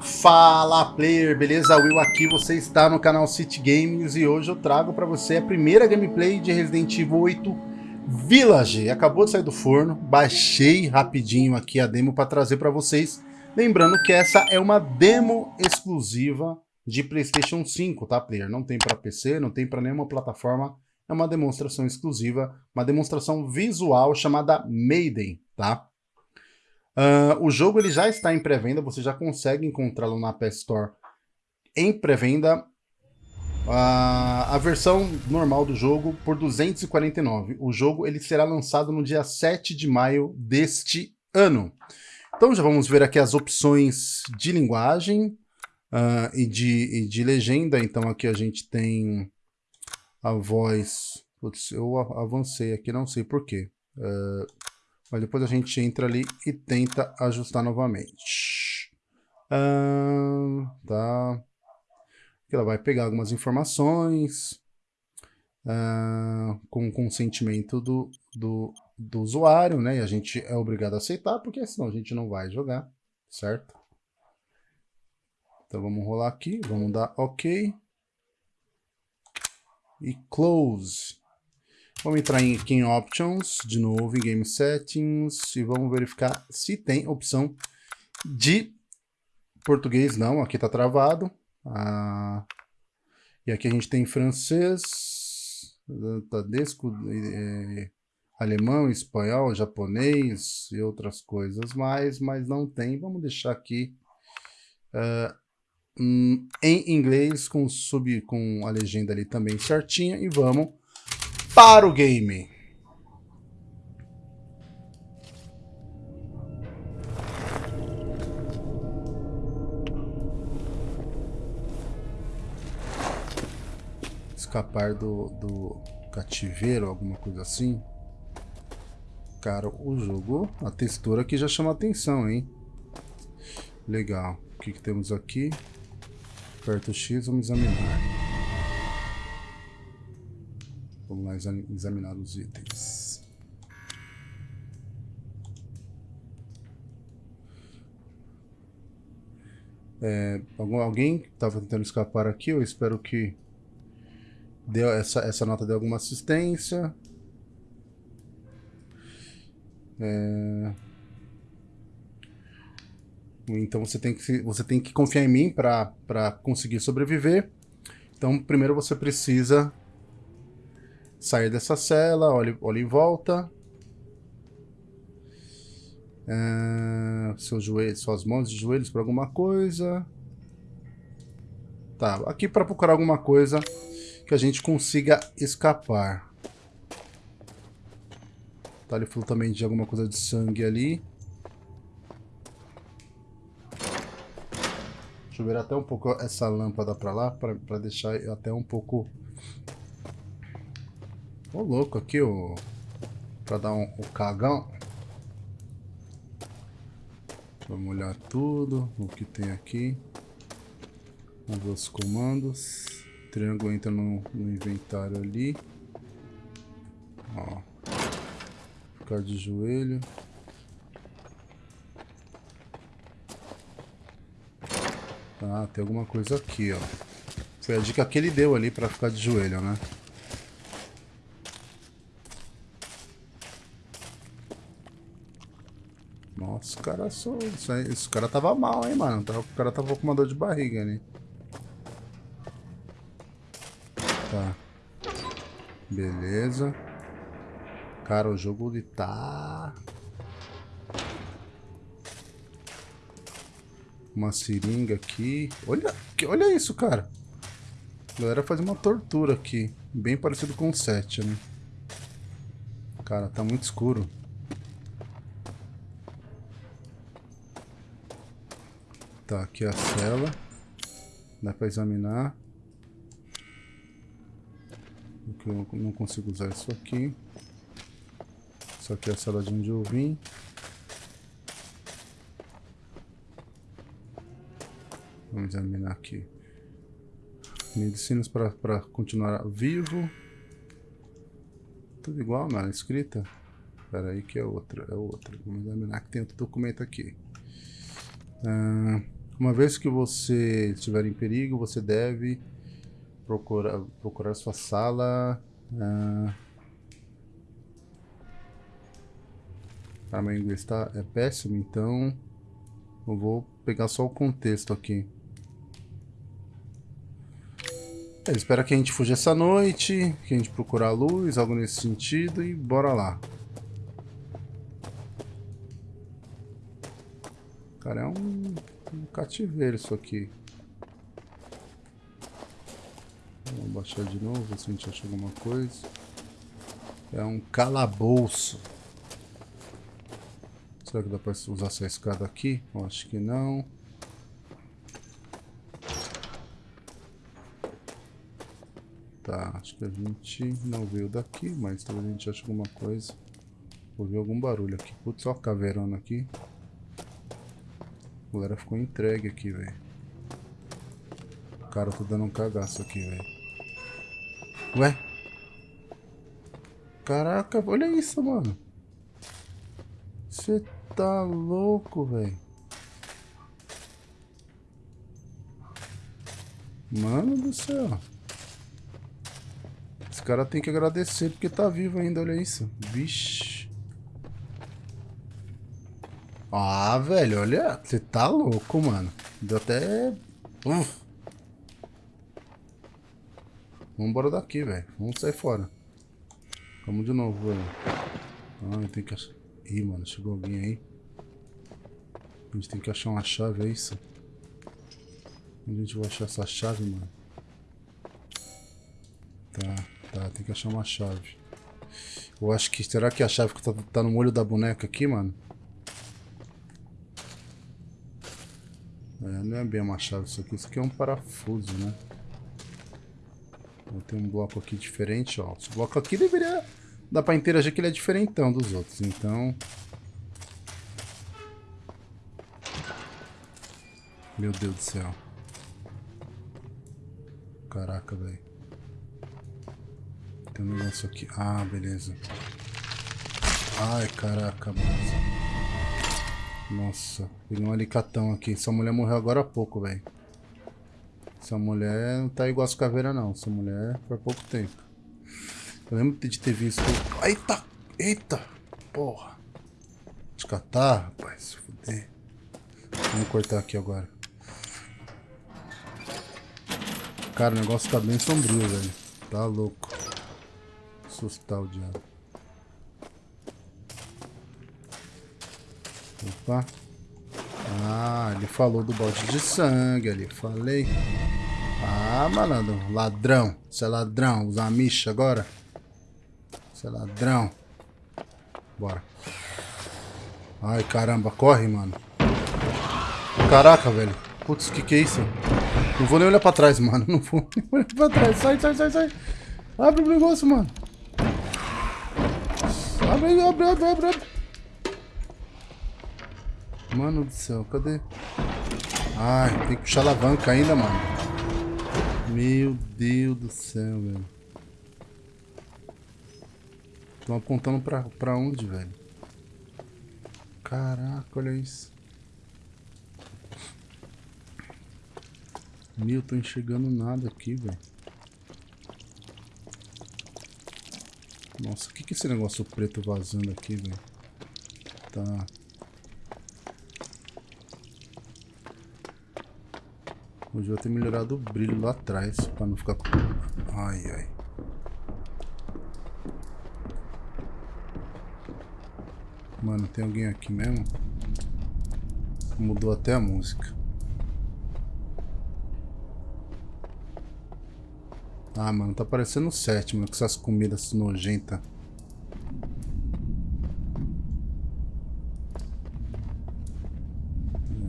Fala player, beleza? Will aqui, você está no canal City Games e hoje eu trago para você a primeira gameplay de Resident Evil 8 Village. Acabou de sair do forno, baixei rapidinho aqui a demo para trazer para vocês. Lembrando que essa é uma demo exclusiva de Playstation 5, tá player? Não tem para PC, não tem para nenhuma plataforma, é uma demonstração exclusiva, uma demonstração visual chamada Maiden, tá? Uh, o jogo ele já está em pré-venda, você já consegue encontrá-lo na App Store em pré-venda. Uh, a versão normal do jogo por 249. O jogo ele será lançado no dia 7 de maio deste ano. Então já vamos ver aqui as opções de linguagem uh, e, de, e de legenda. Então aqui a gente tem a voz... Putz, eu avancei aqui, não sei porquê. Uh, mas depois a gente entra ali e tenta ajustar novamente. Ah, tá. Ela vai pegar algumas informações ah, com consentimento do, do, do usuário, né? E a gente é obrigado a aceitar, porque senão a gente não vai jogar, certo? Então vamos rolar aqui, vamos dar OK. E close. Vamos entrar aqui em Options, de novo, em Game Settings, e vamos verificar se tem opção de português. Não, aqui está travado. Ah, e aqui a gente tem francês, tadesco, é, alemão, espanhol, japonês e outras coisas mais, mas não tem. Vamos deixar aqui uh, em inglês com, sub, com a legenda ali também certinha e vamos para o game. Escapar do, do cativeiro, alguma coisa assim. Cara, o jogo, a textura aqui já chama atenção, hein? Legal. O que, que temos aqui? Aperta o X, vamos examinar. Vamos lá examinar os itens. É, alguém estava tentando escapar aqui, eu espero que deu essa, essa nota dê alguma assistência. É... Então você tem que, você tem que confiar em mim para conseguir sobreviver. Então primeiro você precisa sair dessa cela, olhe em volta. É, seus joelhos, suas mãos e joelhos para alguma coisa. Tá, aqui para procurar alguma coisa que a gente consiga escapar. Tá, ele falou também de alguma coisa de sangue ali. Deixa eu ver até um pouco essa lâmpada para lá, para deixar até um pouco Ô louco aqui, o Pra dar um, o cagão. Vamos olhar tudo, o que tem aqui. Vamos ver os comandos. Triângulo entra no, no inventário ali. Ó. Ficar de joelho. Tá, tem alguma coisa aqui, ó. Foi a dica que ele deu ali pra ficar de joelho, né? Caras são. Esse cara tava mal, hein, mano. O cara tava com uma dor de barriga ali. Tá. Beleza. Cara, o jogo ele tá. Uma seringa aqui. Olha, olha isso, cara. A galera faz uma tortura aqui. Bem parecido com o 7, né? Cara, tá muito escuro. Tá, aqui a cela. Dá pra examinar. Eu não consigo usar isso aqui. Isso aqui é a cela de onde eu vim. Vamos examinar aqui. Medicinas para continuar vivo. Tudo igual, na escrita. Espera aí que é outra, é outra. Vamos examinar que tem outro documento aqui. Ah, Uma vez que você estiver em perigo, você deve procurar, procurar sua sala. Ah, ah, meu inglês tá, é péssimo, então eu vou pegar só o contexto aqui. Espera que a gente fuja essa noite, que a gente procure a luz, algo nesse sentido, e bora lá. Cara, é um, um cativeiro isso aqui. Vamos baixar de novo, ver se a gente acha alguma coisa. É um calabouço. Será que dá pra usar essa escada aqui? Eu acho que não. Tá, acho que a gente não veio daqui, mas talvez a gente ache alguma coisa. Ouvi algum barulho aqui. Putz, ó a aqui. A galera ficou entregue aqui, velho. Cara, eu tô dando um cagaço aqui, velho. Ué? Caraca, olha isso, mano. Você tá louco, velho. Mano do céu. Esse cara tem que agradecer porque tá vivo ainda, olha isso. Vixe. Ah, velho, olha. Você tá louco, mano. Deu até... Uf. Vamos embora daqui, velho. Vamos sair fora. Vamos de novo, velho. Ah, tem que achar... Ih, mano, chegou alguém aí. A gente tem que achar uma chave, é isso? Onde a gente vai achar essa chave, mano? Tá, tá, tem que achar uma chave. Eu acho que... Será que a chave que tá, tá no molho da boneca aqui, mano? É, não é bem uma chave isso aqui, isso aqui é um parafuso, né? Tem um bloco aqui diferente, ó. Esse bloco aqui deveria dar pra interagir que ele é diferentão dos outros, então... Meu Deus do céu. Caraca, velho. Tem um negócio aqui. Ah, beleza. Ai, caraca, mano. Nossa, peguei um alicatão aqui. Essa mulher morreu agora há pouco, velho. Essa mulher não tá igual as caveiras, não. Essa mulher faz pouco tempo. Eu lembro de ter visto... Eita! Eita! Porra! De catar, rapaz. Se fuder. Vamos cortar aqui agora. Cara, o negócio tá bem sombrio, velho. Tá louco. Assustar o diabo. Opa. Ah, ele falou do balde de sangue ali. Falei. Ah, malandro. Ladrão. Você é ladrão. Usar micha agora? Você é ladrão. Bora. Ai, caramba. Corre, mano. Caraca, velho. Putz, que que é isso? Não vou nem olhar pra trás, mano. Não vou nem olhar pra trás. Sai, sai, sai, sai. Abre o negócio, mano. Abre, abre, abre, abre. abre. Mano do céu, cadê? Ai, tem que puxar alavanca ainda, mano. Meu Deus do céu, velho. Estão apontando pra, pra onde, velho? Caraca, olha isso. Meu, tô enxergando nada aqui, velho. Nossa, o que que é esse negócio preto vazando aqui, velho? Tá. Devia ter melhorado o brilho lá atrás, pra não ficar... Ai, ai. Mano, tem alguém aqui mesmo? Mudou até a música. Ah, mano, tá parecendo o sétimo, com essas comidas nojentas.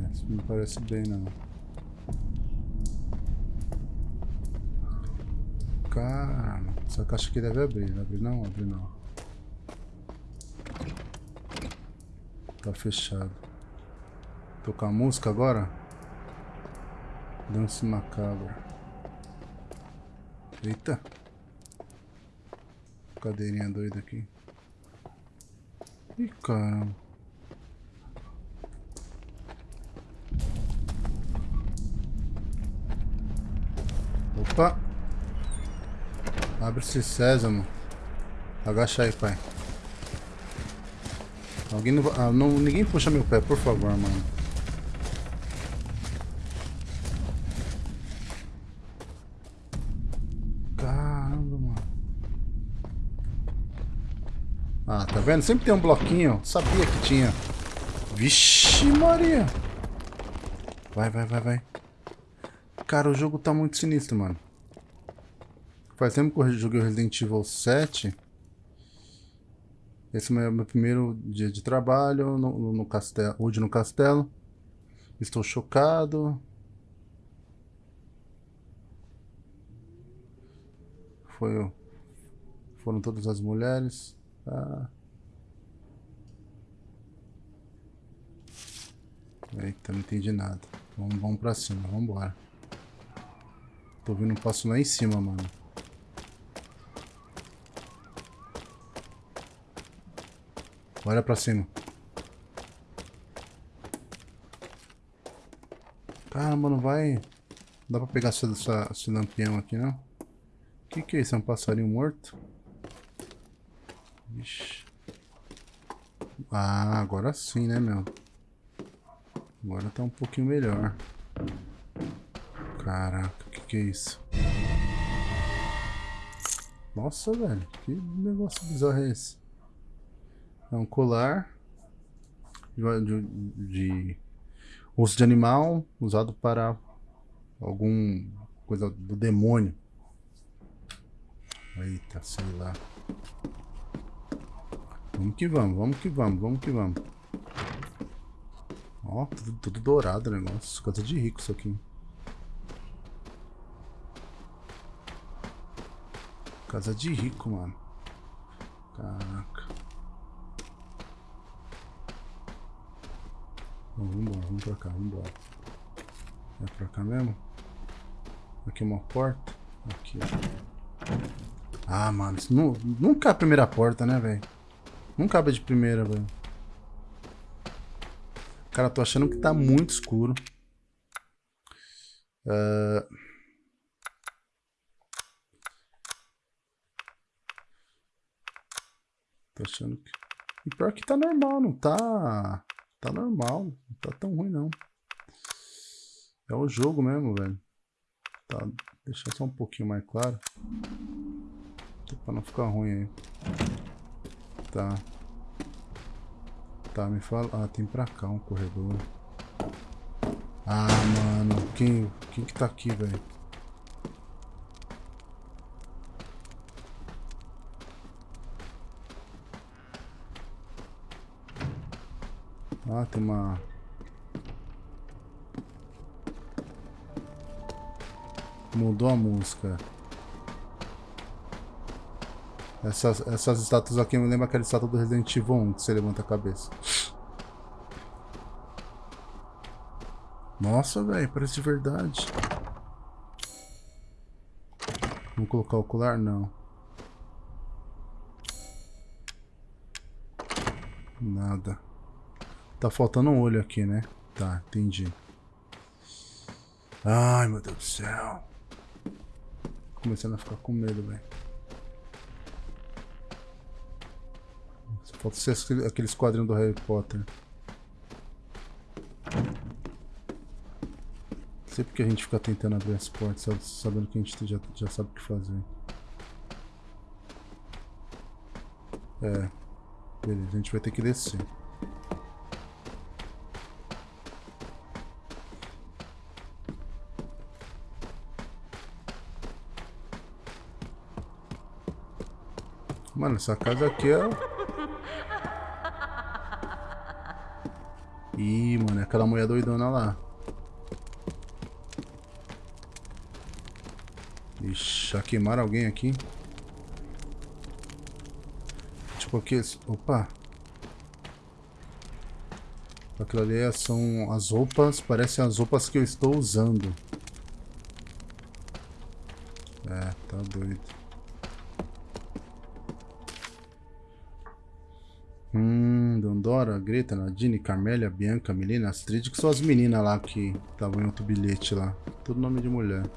É, isso não parece bem, não. caixa aqui deve abrir. Né? Não abrir não? Abre não. Tá fechado. Tocar música agora? Dança macabra. Eita. Cadeirinha doida aqui. Ih, caramba. Opa. Abre esse sésamo. Agacha aí, pai. Alguém não, ah, não, ninguém puxa meu pé, por favor, mano. Caramba, mano. Ah, tá vendo? Sempre tem um bloquinho. Sabia que tinha. Vixe, Maria. Vai, vai, vai, vai. Cara, o jogo tá muito sinistro, mano. Faz tempo que eu joguei Resident Evil 7. Esse é o meu primeiro dia de trabalho no, no castelo, hoje no castelo. Estou chocado. Foi, foram todas as mulheres. Ah. Eita, não entendi nada. Vamos, vamos pra cima, vamos embora. Tô vendo um passo lá em cima, mano. Olha pra cima. Caramba, não vai... Não dá pra pegar essa, essa, esse lampião aqui, não? O que que é isso? É um passarinho morto? Ixi. Ah, agora sim, né, meu? Agora tá um pouquinho melhor. Caraca, o que que é isso? Nossa, velho. Que negócio bizarro é esse? É um colar de, de osso de animal usado para algum coisa do demônio. Eita, sei lá. Vamos que vamos, vamos que vamos, vamos que vamos. Ó, tudo, tudo dourado o negócio. Coisa de rico isso aqui. Casa de rico, mano. Caraca. Vamos embora, vamos pra cá, vamos embora. É pra cá mesmo? Aqui é uma porta. Aqui, ó. Ah, mano, isso não, nunca é a primeira porta, né, velho? Nunca abre de primeira, velho. Cara, tô achando que tá muito escuro. Uh... Tô achando que... E pior que tá normal, não tá... Tá normal, não tá tão ruim não. É o jogo mesmo, velho. Tá, deixa só um pouquinho mais claro. Pra não ficar ruim aí. Tá. Tá, me fala. Ah, tem pra cá um corredor. Ah, mano. Quem, quem que tá aqui, velho? Ah, tem uma... Mudou a música. Essas, essas estátuas aqui me lembram aquela estátua do Resident Evil 1, que você levanta a cabeça. Nossa, velho, parece de verdade. Vamos colocar o ocular? Não. Nada. Tá faltando um olho aqui, né? Tá, entendi. Ai, meu Deus do céu. Começando a ficar com medo, velho. Falta ser aqueles quadrinhos do Harry Potter. Não sei a gente fica tentando abrir as portas, sabendo que a gente já, já sabe o que fazer. É. Beleza, a gente vai ter que descer. Mano, essa casa aqui é... Ih, mano, é aquela mulher doidona lá. Ixi, já queimaram alguém aqui? Tipo aqui... Opa! Aquilo ali é, são as roupas, parecem as roupas que eu estou usando. Greta, Nadine, Carmélia, Bianca, Melina, Astrid, que são as meninas lá que estavam em outro bilhete lá. Todo nome de mulher.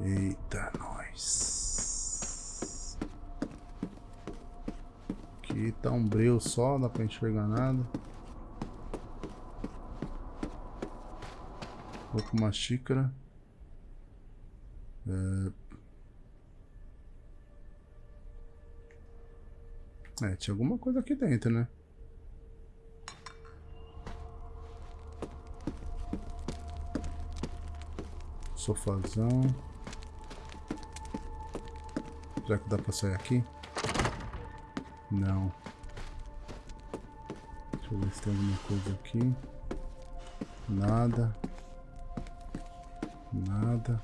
Eita, nós. Aqui tá um breu só, dá pra enxergar nada. Vou com uma xícara. É... é, tinha alguma coisa aqui dentro, né? Sofazão. Será que dá pra sair aqui? Não. Deixa eu ver se tem alguma coisa aqui. Nada. Nada.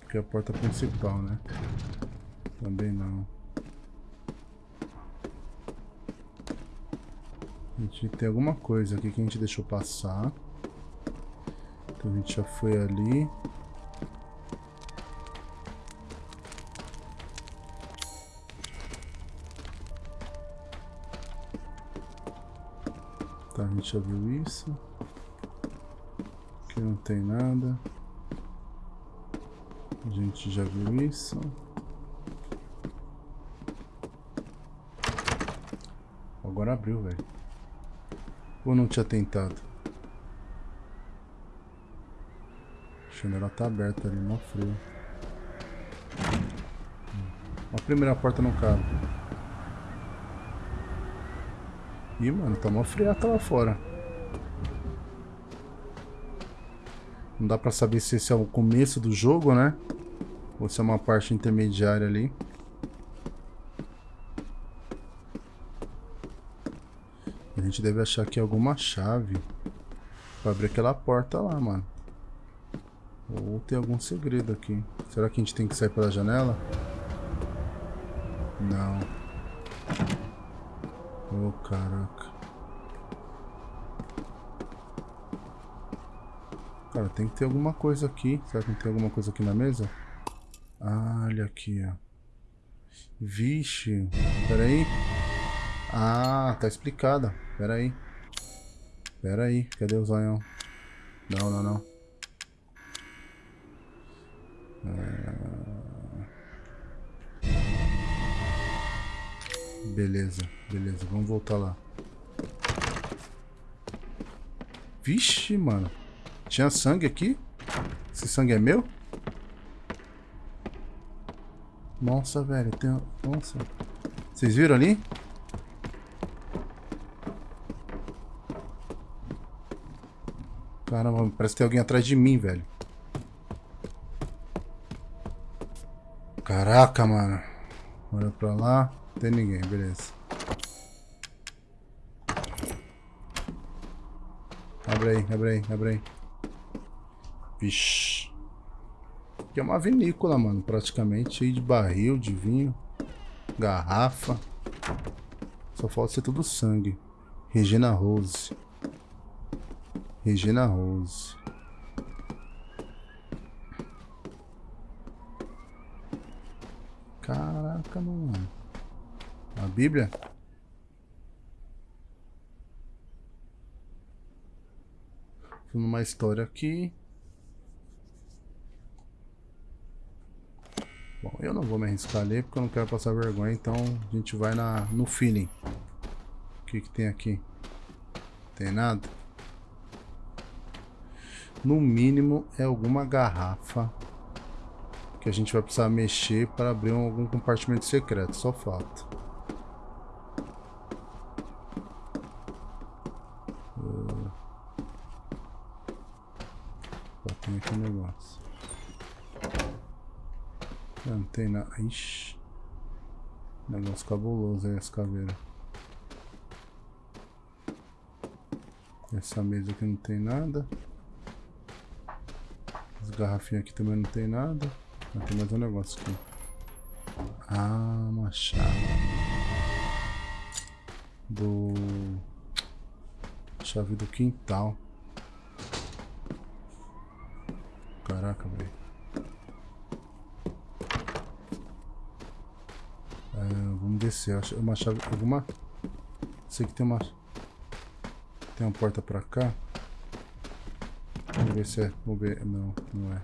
Porque é a porta principal, né? Também não. A gente tem alguma coisa aqui que a gente deixou passar. Então a gente já foi ali. Tá, a gente já viu isso. Aqui não tem nada. A gente já viu isso. Agora abriu, velho. Ou não tinha tentado? A janela tá aberta ali, mó frio. A primeira porta não cabe. Ih, mano, tá mó friata lá fora. Não dá pra saber se esse é o começo do jogo, né? Ou se é uma parte intermediária ali. Gente deve achar aqui alguma chave pra abrir aquela porta lá, mano. Ou tem algum segredo aqui. Será que a gente tem que sair pela janela? Não. Oh, caraca. Cara, tem que ter alguma coisa aqui. Será que tem alguma coisa aqui na mesa? Ah, olha aqui, ó. Vixe. Pera aí. Ah, tá explicada. Pera aí. Pera aí. Cadê o zoião? Não, não, não. Beleza, beleza. Vamos voltar lá. Vixe, mano. Tinha sangue aqui? Esse sangue é meu? Nossa, velho. Tem... Nossa. Vocês viram ali? Caramba, parece que tem alguém atrás de mim, velho. Caraca, mano. Olha pra lá. Não tem ninguém, beleza. Abre aí, abre aí, abre aí. Vixe. Aqui é uma vinícola, mano, praticamente. Cheio de barril, de vinho. Garrafa. Só falta ser tudo sangue. Regina Rose. Regina Rose. Caraca, mano. A Bíblia? Numa história aqui. Bom, eu não vou me arriscar ali porque eu não quero passar vergonha, então a gente vai na, no feeling. O que que tem aqui? Tem nada? No mínimo é alguma garrafa que a gente vai precisar mexer para abrir algum compartimento secreto, só falta. Tem aqui um negócio. Não, não tem. Ixi. Negócio cabuloso aí, essa caveira. Essa mesa aqui não tem nada. As garrafinhas aqui também não tem nada. Mas tem mais um negócio aqui. Ah, uma chave. Do... Chave do quintal. Caraca, velho. É, vamos descer. Uma chave. Alguma. Sei que tem uma. Tem uma porta pra cá ver se é mover. Não, não é.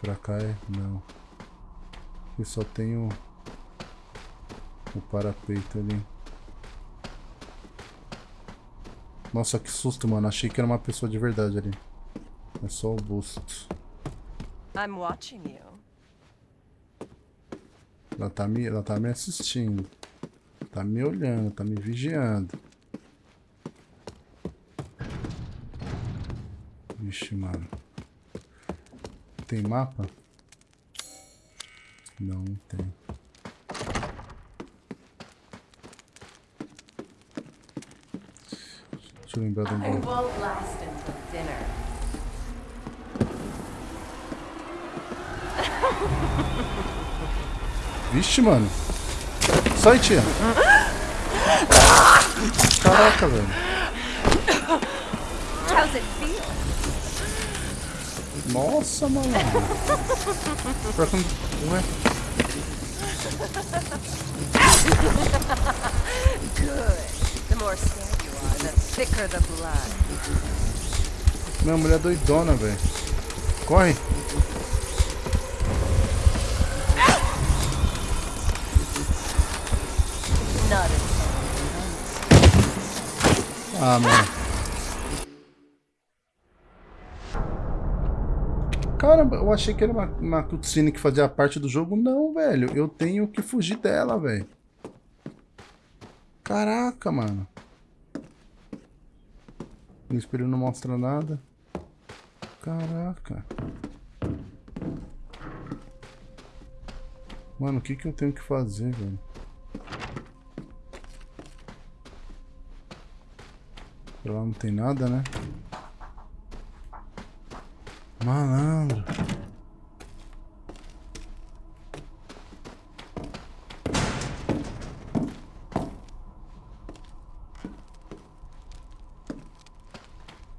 Pra cá é. Não. Aqui só tem o. O parapeito ali. Nossa, que susto, mano. Achei que era uma pessoa de verdade ali. É só o busto. I'm watching you. Ela tá me, ela tá me assistindo. Tá me olhando, tá me vigiando. Vixe, mano. Tem mapa? Não, não tem. Deixa eu lembrar until dinner. Vixe, mano. Sai, tia. Caraca, velho. How's it feel? Nossa, mano. Pior que não- Ué? Good. Minha mulher é doidona, velho. Corre. Ah, mano. Caramba, eu achei que era uma, uma cutscene que fazia parte do jogo. Não, velho. Eu tenho que fugir dela, velho. Caraca, mano. O espelho não mostra nada. Caraca. Mano, o que que eu tenho que fazer, velho? Pra lá não tem nada, né? Malandro.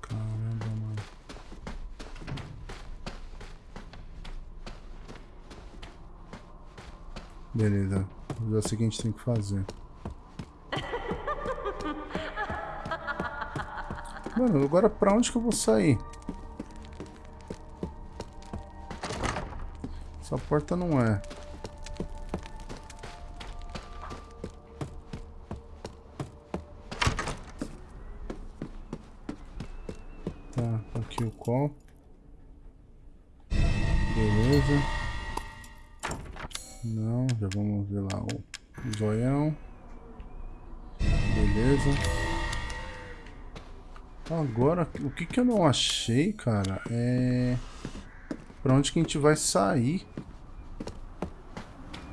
Caramba, mano. Beleza. Já sei o que a gente tem que fazer. Mano, agora pra onde que eu vou sair? Essa porta não é. Tá, aqui o copo. Beleza. Não, já vamos ver lá o zoião. Beleza. Agora, o que que eu não achei, cara, é... Pra onde que a gente vai sair?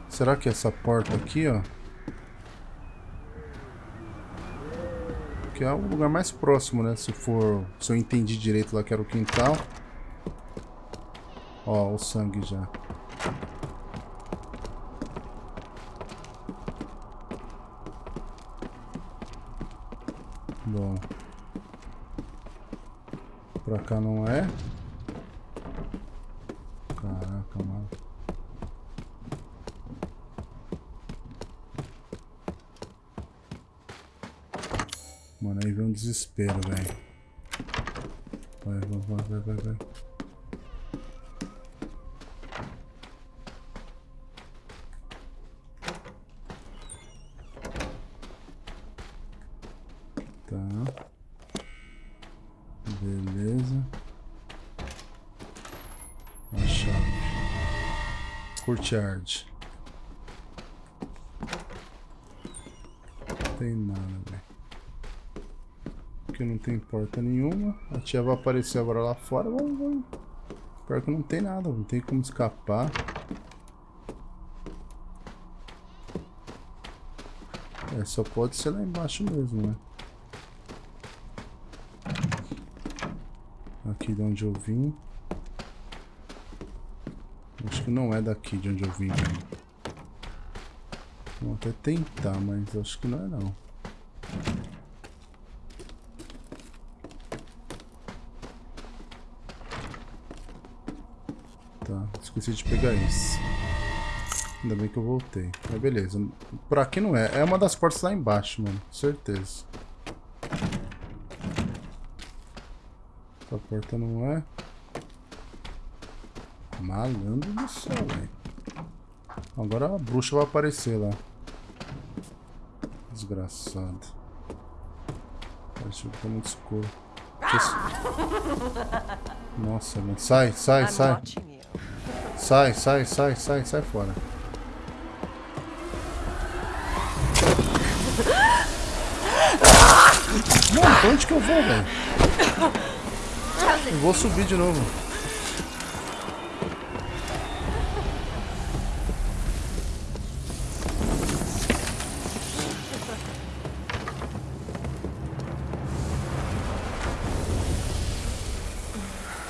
Será que é essa porta aqui, ó? Que é o lugar mais próximo, né? Se for... Se eu entendi direito lá que era o quintal. Ó, o sangue já. Bom. Pra cá não é. Caraca, mano. Mano, aí vem um desespero, velho. Vai, vai, vai, vai, vai. Tá. Beleza. A chave. Courtyard. Não tem nada, velho. Aqui não tem porta nenhuma. A tia vai aparecer agora lá fora. Vamos, vamos. Pior que não tem nada, não tem como escapar. É, só pode ser lá embaixo mesmo, né? Aqui de onde eu vim. Acho que não é daqui de onde eu vim. Vou até tentar, mas acho que não é não. Tá, esqueci de pegar isso. Ainda bem que eu voltei. Mas beleza. Por aqui não é. É uma das portas lá embaixo, mano. Certeza. Essa porta não é. Malandro do céu, velho. Agora a bruxa vai aparecer lá. Desgraçado. Acho que tá muito escuro. Nossa, mano. Sai, sai, sai. Sai, sai, sai, sai, sai fora. Mano, pra onde que eu vou, velho? Eu vou subir de novo.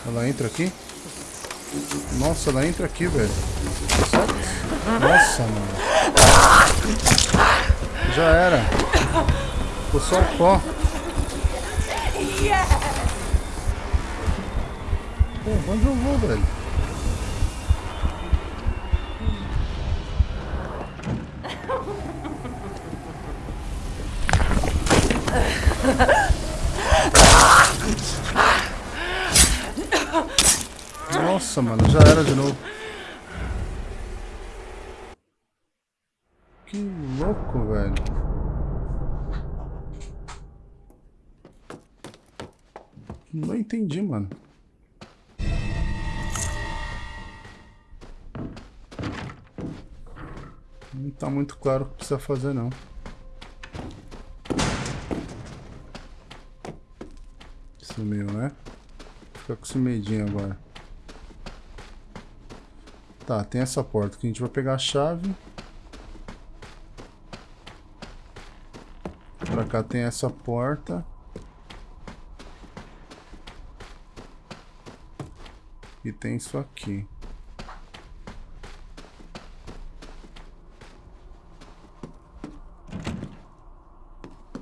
Ela entra aqui? Nossa, ela entra aqui, velho. Nossa, mano. Já era. Ficou só o pó. Pô, onde eu vou, velho? Nossa, mano, já era de novo. Que louco, velho. Não entendi, mano. Não tá muito claro o que precisa fazer, não. Sumiu, né? Fica com esse medinho agora. Tá, tem essa porta que a gente vai pegar a chave. Pra cá tem essa porta. E tem isso aqui.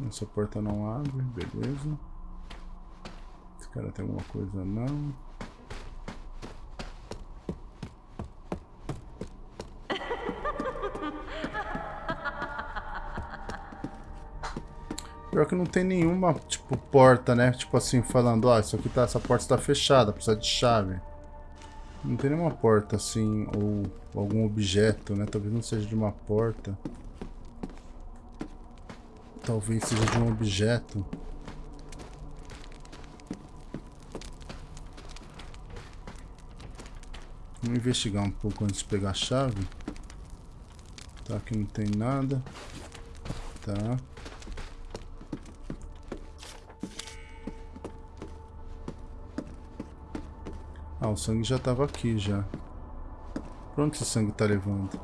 Essa porta não abre, beleza. Esse cara tem alguma coisa não. Pior que não tem nenhuma, tipo, porta, né? Tipo assim, falando, ó, isso aqui tá, essa porta está fechada, precisa de chave. Não tem nenhuma porta assim, ou algum objeto, né? Talvez não seja de uma porta. Talvez seja de um objeto. Vamos investigar um pouco antes de pegar a chave. Tá, aqui não tem nada. Tá. Ah, o sangue já tava aqui já. Pra onde esse sangue tá levando?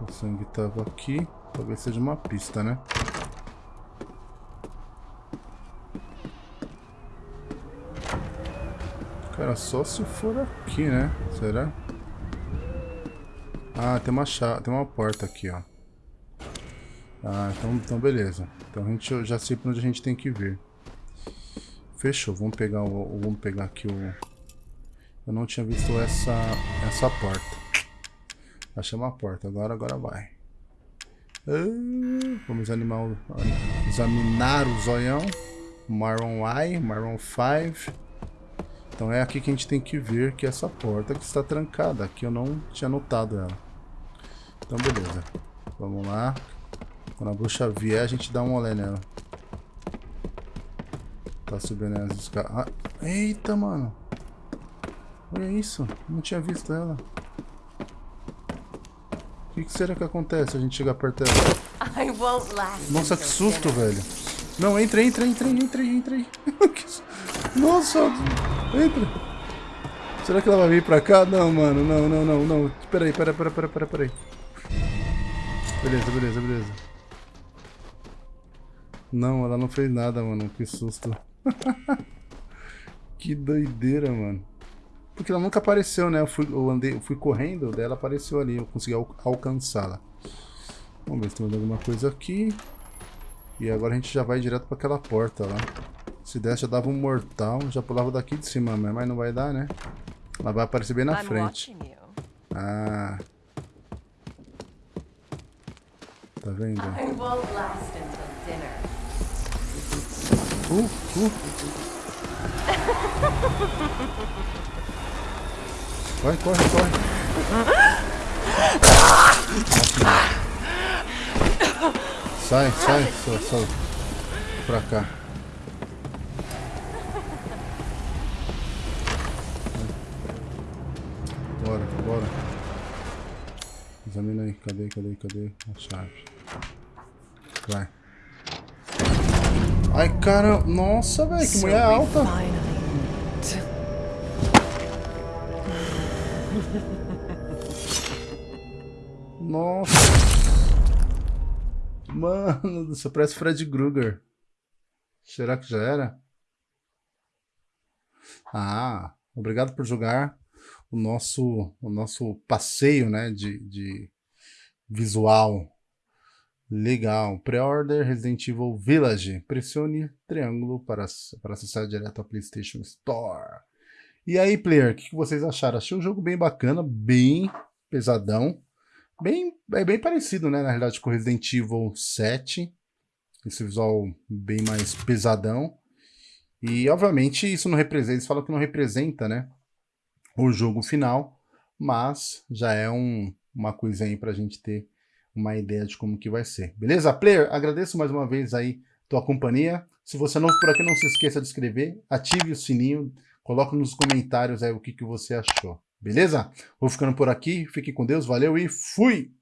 O sangue tava aqui. Talvez seja uma pista, né? Cara, só se for aqui, né? Será? Ah, tem uma chave, tem uma porta aqui, ó. Ah, então, então beleza. Então a gente já sei pra onde a gente tem que vir. Fechou, vamos pegar o, vamos pegar aqui o... Eu não tinha visto essa, essa porta. Achei uma porta, agora, agora vai. Ah, vamos animar examinar o zoião. Marron I, Marron 5. Então é aqui que a gente tem que ver que essa porta que está trancada. Aqui eu não tinha notado ela. Então beleza. Vamos lá. Quando a bruxa vier, a gente dá um olé nela. Tá subindo as escadas. Ah, eita, mano. Olha isso. Não tinha visto ela. O que, que, será que acontece se a gente chegar perto dela? Nossa, que susto, velho. Não, entra, entra, entra, entra, entra. Nossa, entra. Será que ela vai vir pra cá? Não, mano, não, não, não, não. Espera aí, pera, pera, pera, pera, pera aí. Beleza, beleza, beleza. Não, ela não fez nada, mano. Que susto. que doideira, mano. Porque ela nunca apareceu, né? Eu fui, eu andei, eu fui correndo, daí ela apareceu ali. Eu consegui al alcançá-la. Vamos ver se tem alguma coisa aqui. E agora a gente já vai direto para aquela porta lá. Se desse, já dava um mortal. Já pulava daqui de cima, mas não vai dar, né? Ela vai aparecer bem na frente. Ah. Tá vendo? Uh, uh. Corre, corre, corre. Sai, sai, sai, sai. Pra cá. Bora, bora. Examina aí. Cadê, cadê, cadê a chave? Vai. Ai, cara. Nossa, velho. Que mulher alta. Nossa. Mano, você parece Fred Krueger. Será que já era? Ah, obrigado por jogar o nosso, o nosso passeio né, de, de visual. Legal. Pre-order Resident Evil Village. Pressione triângulo para, para acessar direto ao PlayStation Store. E aí, player, o que, que vocês acharam? Achei um jogo bem bacana, bem pesadão. Bem, é bem parecido, né, na realidade, com Resident Evil 7. Esse visual bem mais pesadão. E, obviamente, isso não representa, eles falam que não representa, né, o jogo final, mas já é um, uma coisa aí pra gente ter uma ideia de como que vai ser. Beleza? Player, agradeço mais uma vez aí tua companhia. Se você novo por aqui, não se esqueça de inscrever, ative o sininho, coloque nos comentários aí o que, que você achou. Beleza? Vou ficando por aqui, fique com Deus, valeu e fui!